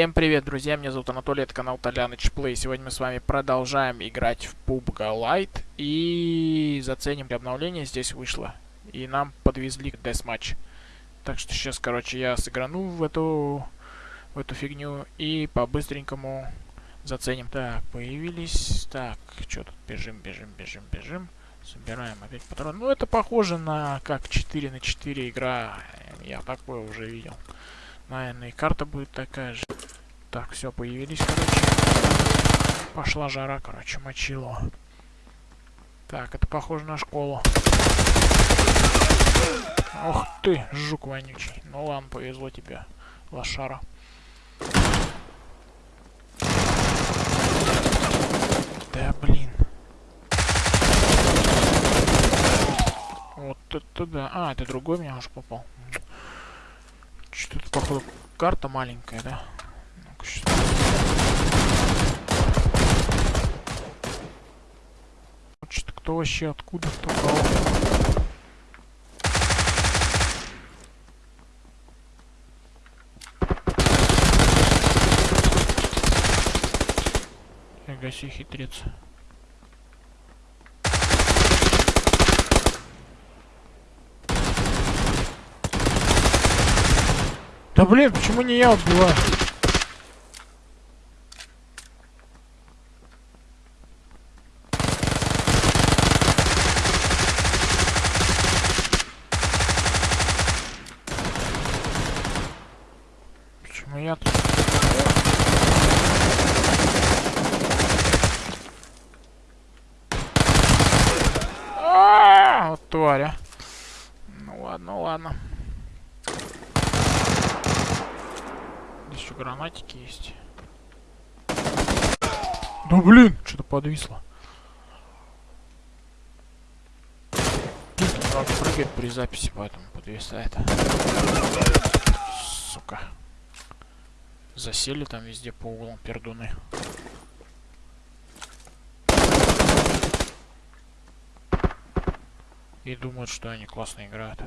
Всем привет, друзья, меня зовут Анатолий, это канал Толяныч Плей. Сегодня мы с вами продолжаем играть в PUBG Lite и заценим обновление здесь вышло. И нам подвезли Deathmatch. Так что сейчас, короче, я сыграну в эту, в эту фигню и по-быстренькому заценим. Так, появились... Так, что тут? Бежим, бежим, бежим, бежим. Собираем опять патроны. Ну, это похоже на как 4 на 4 игра. Я такое уже видел. Наверное, и карта будет такая же. Так, все, появились, короче. Пошла жара, короче, мочило. Так, это похоже на школу. Ох ты, жук вонючий. Ну ладно, повезло тебе, лошара. Да блин. Вот это да. А, это другой меня аж попал. Что-то, походу, карта маленькая, да? Что... Что-то кто вообще, откуда, кто кого? Фига себе хитрец. Да блин, почему не я убиваю? Почему я тут? А, тварь, Ну ладно, ладно. еще гранатики есть. Да блин, что-то подвисло. Надо прыгать при записи, поэтому подвисает. Сука. Засели там везде по углам пердуны. И думают, что они классно играют.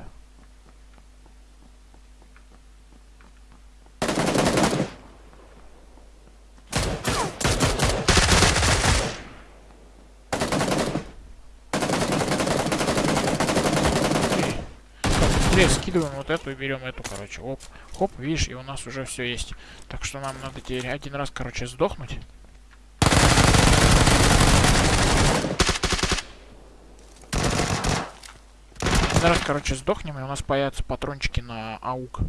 быстрее скидываем вот эту и берем эту, короче. Оп, хоп, видишь, и у нас уже все есть. Так что нам надо теперь один раз, короче, сдохнуть. Раз, короче, сдохнем, и у нас появятся патрончики на аук.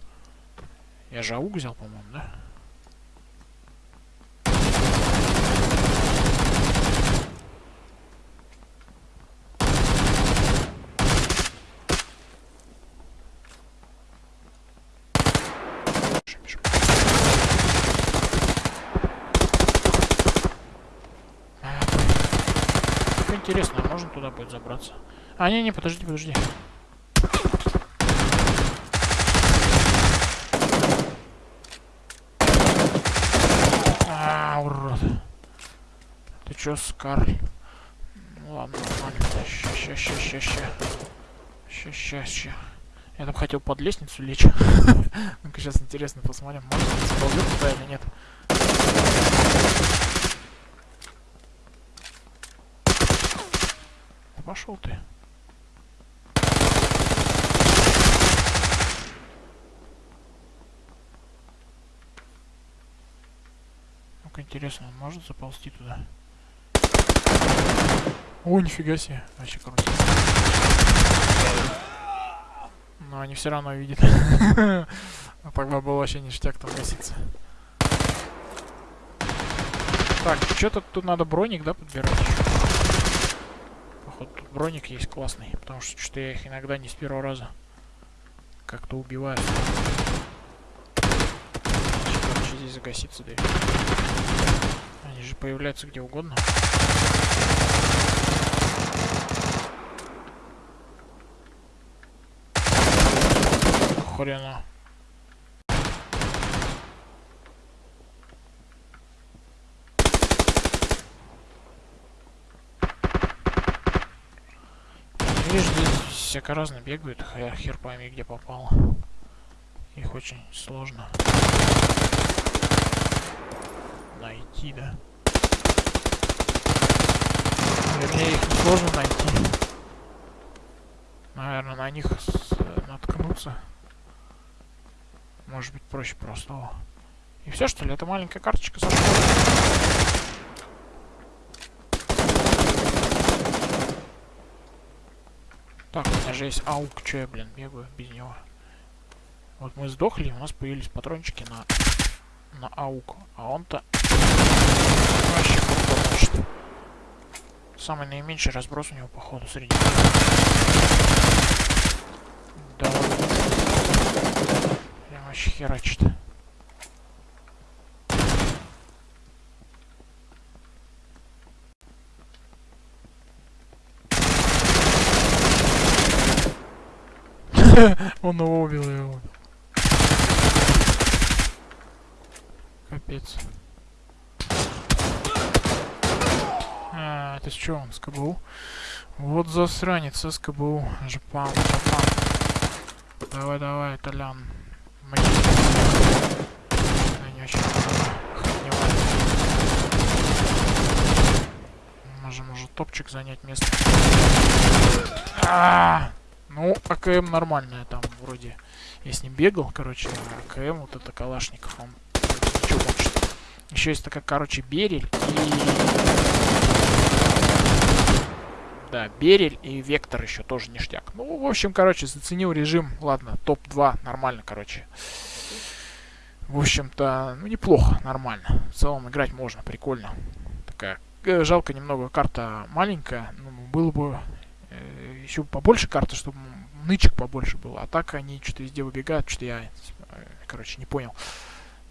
Я же аук взял, по-моему, да? интересно, а можно туда будет забраться? А, не-не, подожди, подожди. А, урод. Ты чё, Скар? Ну ладно, нормально. Ща, ща, ща, ща, ща. Ща, ща, ща. Я там хотел под лестницу лечь. Ну-ка, сейчас интересно посмотрим, можно сползет туда или нет. пошел ты. Ну-ка, интересно, он может заползти туда? О, нифига себе. Вообще круто. Но они все равно видят. Тогда был вообще ништяк там гаситься. Так, что-то тут надо броник, да, подбирать походу тут броник есть классный, потому что что я их иногда не с первого раза как-то убиваю. Короче, здесь загаситься дверь. Они же появляются где угодно. Хрена. Здесь всяко разно бегают, хер пойми где попало. Их очень сложно. Да? Вернее, их сложно найти. Наверное, на них наткнуться. Может быть, проще просто. И все, что ли? Это маленькая карточка со школы. Так, у меня же есть аук. Че я, блин, бегаю без него? Вот мы сдохли, у нас появились патрончики на, на аук. А он-то вообще круто, Самый наименьший разброс у него, походу, среди... Да Прям вообще херачит. Он его убил, его. Капец. Это что он, СКБУ? Вот засранец, СКБУ. Жпам, жпам. Давай, давай, Толян. Мне... Я не очень охреневаю. Можем уже топчик занять место. А -а -а! Ну, АКМ нормальная там вроде. Я с ним бегал, короче, АКМ, вот это Калашников, он ничего. Еще есть такая, короче, Берель и... Да, Берель и Вектор еще тоже ништяк. Ну, в общем, короче, заценил режим. Ладно, топ-2, нормально, короче. В общем-то, ну, неплохо, нормально. В целом играть можно, прикольно. Такая, э, жалко немного, карта маленькая. Ну, было бы э, еще побольше карты, чтобы нычек побольше было. А так они что-то везде выбегают, что я, э, короче, не понял.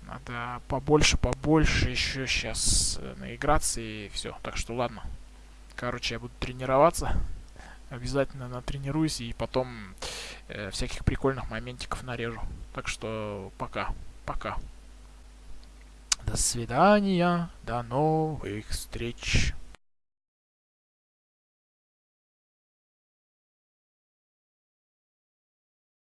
Надо побольше, побольше еще сейчас э, наиграться и все. Так что ладно. Короче, я буду тренироваться. Обязательно натренируюсь и потом э, всяких прикольных моментиков нарежу. Так что пока. Пока. До свидания. До новых встреч.